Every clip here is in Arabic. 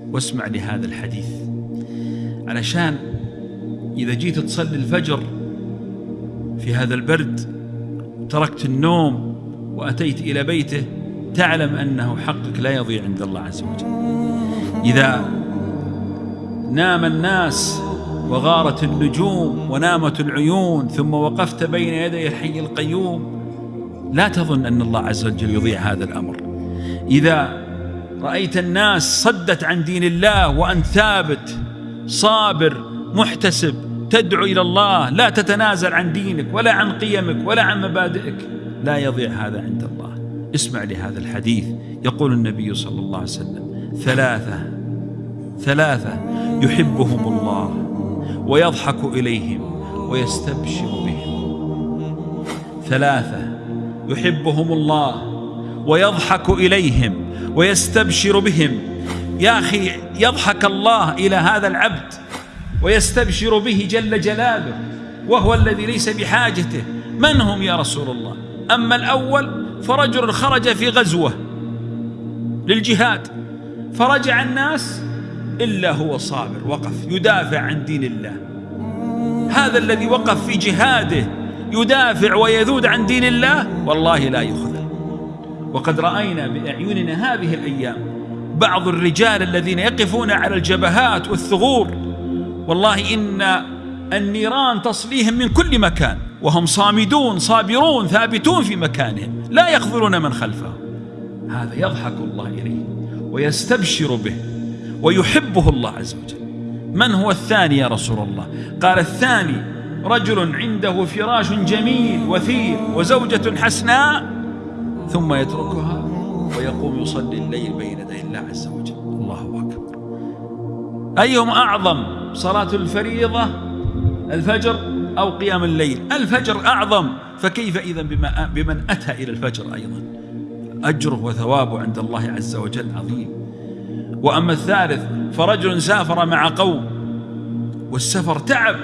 واسمع لهذا الحديث. علشان إذا جيت تصلي الفجر في هذا البرد تركت النوم وأتيت إلى بيته تعلم أنه حقك لا يضيع عند الله عز وجل. إذا نام الناس وغارت النجوم ونامت العيون ثم وقفت بين يدي الحي القيوم لا تظن أن الله عز وجل يضيع هذا الأمر. إذا رأيت الناس صدت عن دين الله وأنت ثابت صابر محتسب تدعو إلى الله لا تتنازل عن دينك ولا عن قيمك ولا عن مبادئك. لا يضيع هذا عند الله. اسمع لهذا الحديث يقول النبي صلى الله عليه وسلم. ثلاثة ثلاثة يحبهم الله ويضحك إليهم ويستبشر بهم. ثلاثة يحبهم الله ويضحك إليهم ويستبشر بهم. يا أخي يضحك الله إلى هذا العبد ويستبشر به جل جلاله وهو الذي ليس بحاجته. من هم يا رسول الله؟ أما الأول فرجل خرج في غزوة للجهاد. فرجع الناس إلا هو صابر وقف يدافع عن دين الله. هذا الذي وقف في جهاده يدافع ويذود عن دين الله والله لا يخذل وقد رأينا بأعيننا هذه الأيام بعض الرجال الذين يقفون على الجبهات والثغور. والله إن النيران تصليهم من كل مكان وهم صامدون صابرون ثابتون في مكانهم لا يخذلون من خلفهم. هذا يضحك الله إليه ويستبشر به ويحبه الله عز وجل. من هو الثاني يا رسول الله؟ قال الثاني رجل عنده فراش جميل وثير وزوجة حسناء ثم يتركها ويقوم يصلي الليل بين يدي الله عز وجل. الله أكبر. أيهم أعظم صلاة الفريضة؟ الفجر أو قيام الليل؟ الفجر أعظم. فكيف إذا بمن أتى إلى الفجر أيضا؟ أجره وثوابه عند الله عز وجل عظيم. وأما الثالث فرجل سافر مع قوم والسفر تعب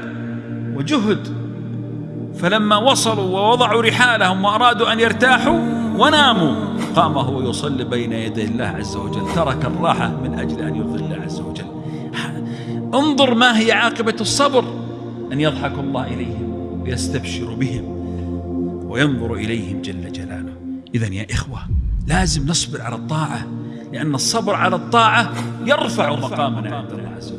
وجهد فلما وصلوا ووضعوا رحالهم وأرادوا أن يرتاحوا وناموا. قام هو يصلي بين يدي الله عز وجل. ترك الراحة من أجل أن يرضي الله عز وجل. انظر ما هي عاقبة الصبر. أن يضحك الله إليهم ويستبشر بهم وينظر إليهم جل جلاله. إذا يا إخوة لازم نصبر على الطاعة لأن الصبر على الطاعة يرفع مقامنا عند الله عز وجل.